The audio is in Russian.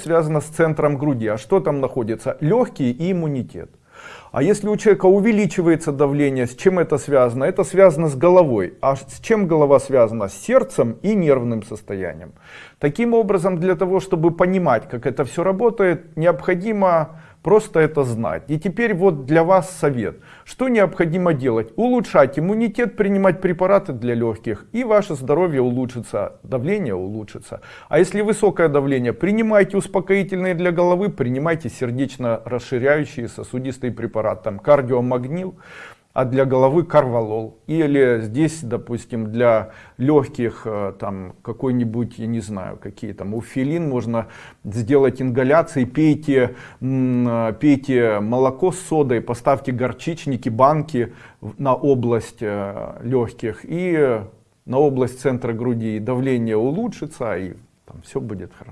связано с центром груди. А что там находится? Легкие и иммунитет. А если у человека увеличивается давление, с чем это связано? Это связано с головой. А с чем голова связана? С сердцем и нервным состоянием. Таким образом, для того, чтобы понимать, как это все работает, необходимо просто это знать. И теперь вот для вас совет. Что необходимо делать? Улучшать иммунитет, принимать препараты для легких, и ваше здоровье улучшится, давление улучшится. А если высокое давление, принимайте успокоительные для головы, принимайте сердечно расширяющие сосудистые препараты, там кардиомагнил а для головы карвалол. Или здесь, допустим, для легких, э, там какой-нибудь, я не знаю, какие там, уфилин, можно сделать ингаляции, пейте, э, пейте молоко с содой, поставьте горчичники, банки на область э, легких и на область центра груди, и давление улучшится, и там все будет хорошо.